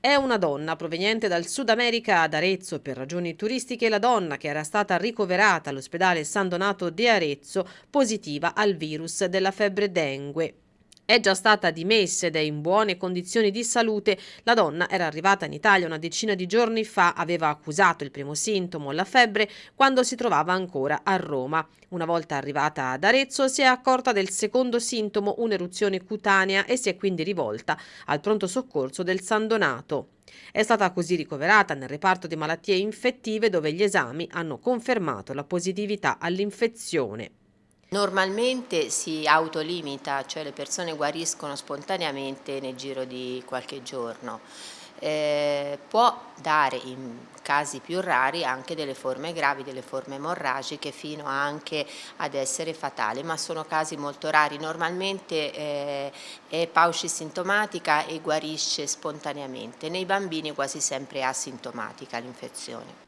È una donna proveniente dal Sud America ad Arezzo per ragioni turistiche. La donna che era stata ricoverata all'ospedale San Donato di Arezzo positiva al virus della febbre dengue. È già stata dimessa ed è in buone condizioni di salute. La donna era arrivata in Italia una decina di giorni fa, aveva accusato il primo sintomo, la febbre, quando si trovava ancora a Roma. Una volta arrivata ad Arezzo si è accorta del secondo sintomo, un'eruzione cutanea, e si è quindi rivolta al pronto soccorso del San Donato. È stata così ricoverata nel reparto di malattie infettive dove gli esami hanno confermato la positività all'infezione. Normalmente si autolimita, cioè le persone guariscono spontaneamente nel giro di qualche giorno. Eh, può dare in casi più rari anche delle forme gravi, delle forme emorragiche fino anche ad essere fatali, ma sono casi molto rari. Normalmente eh, è pauci sintomatica e guarisce spontaneamente. Nei bambini quasi sempre è asintomatica l'infezione.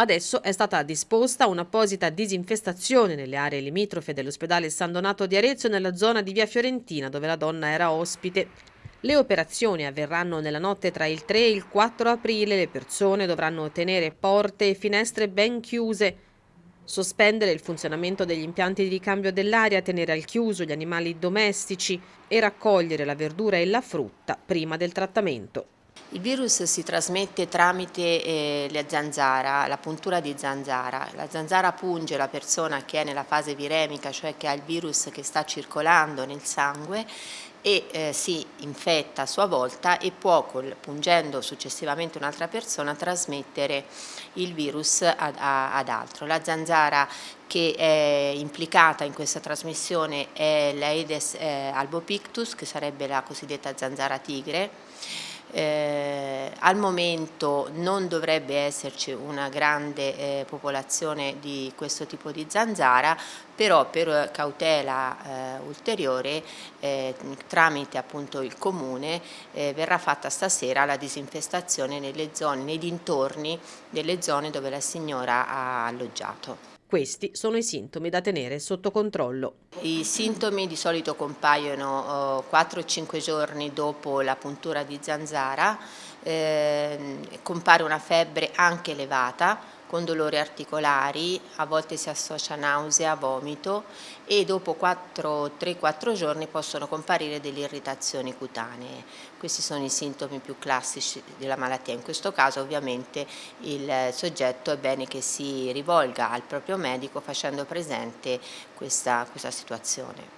Adesso è stata disposta un'apposita disinfestazione nelle aree limitrofe dell'ospedale San Donato di Arezzo nella zona di via Fiorentina dove la donna era ospite. Le operazioni avverranno nella notte tra il 3 e il 4 aprile, le persone dovranno tenere porte e finestre ben chiuse, sospendere il funzionamento degli impianti di ricambio dell'aria, tenere al chiuso gli animali domestici e raccogliere la verdura e la frutta prima del trattamento. Il virus si trasmette tramite eh, la zanzara, la puntura di zanzara. La zanzara punge la persona che è nella fase viremica, cioè che ha il virus che sta circolando nel sangue e eh, si infetta a sua volta e può, col, pungendo successivamente un'altra persona, trasmettere il virus ad, a, ad, altro. La zanzara che è implicata in questa trasmissione è l'Aedes eh, albopictus, che sarebbe la cosiddetta zanzara tigre, eh, al momento non dovrebbe esserci una grande eh, popolazione di questo tipo di zanzara, però per cautela eh, ulteriore eh, tramite appunto il comune eh, verrà fatta stasera la disinfestazione nelle zone, nei dintorni delle zone dove la signora ha alloggiato. Questi sono i sintomi da tenere sotto controllo. I sintomi di solito compaiono 4-5 eh, giorni dopo la puntura di zanzara, eh, compare una febbre anche elevata, con dolori articolari, a volte si associa nausea, vomito e dopo 3-4 giorni possono comparire delle irritazioni cutanee. Questi sono i sintomi più classici della malattia. In questo caso ovviamente il soggetto è bene che si rivolga al proprio medico facendo presente questa, questa situazione.